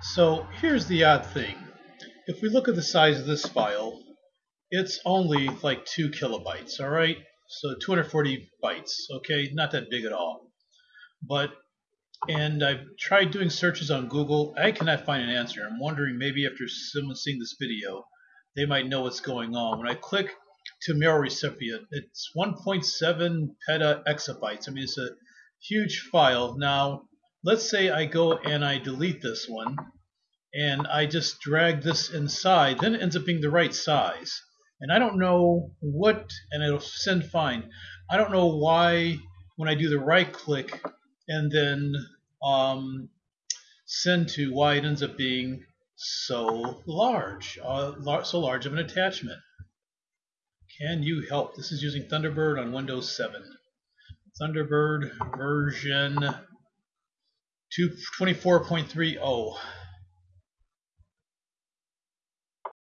So here's the odd thing. If we look at the size of this file, it's only like 2 kilobytes, all right? So 240 bytes, okay? Not that big at all. But, and I've tried doing searches on Google. I cannot find an answer. I'm wondering maybe after someone seeing this video, they might know what's going on. When I click to mail recipient, it's 1.7 peta exabytes. I mean, it's a huge file. Now, let's say I go and I delete this one and I just drag this inside, then it ends up being the right size. And I don't know what, and it'll send fine. I don't know why when I do the right click and then um, send to, why it ends up being so large, uh, lar so large of an attachment. Can you help? This is using Thunderbird on Windows 7. Thunderbird version 24.30.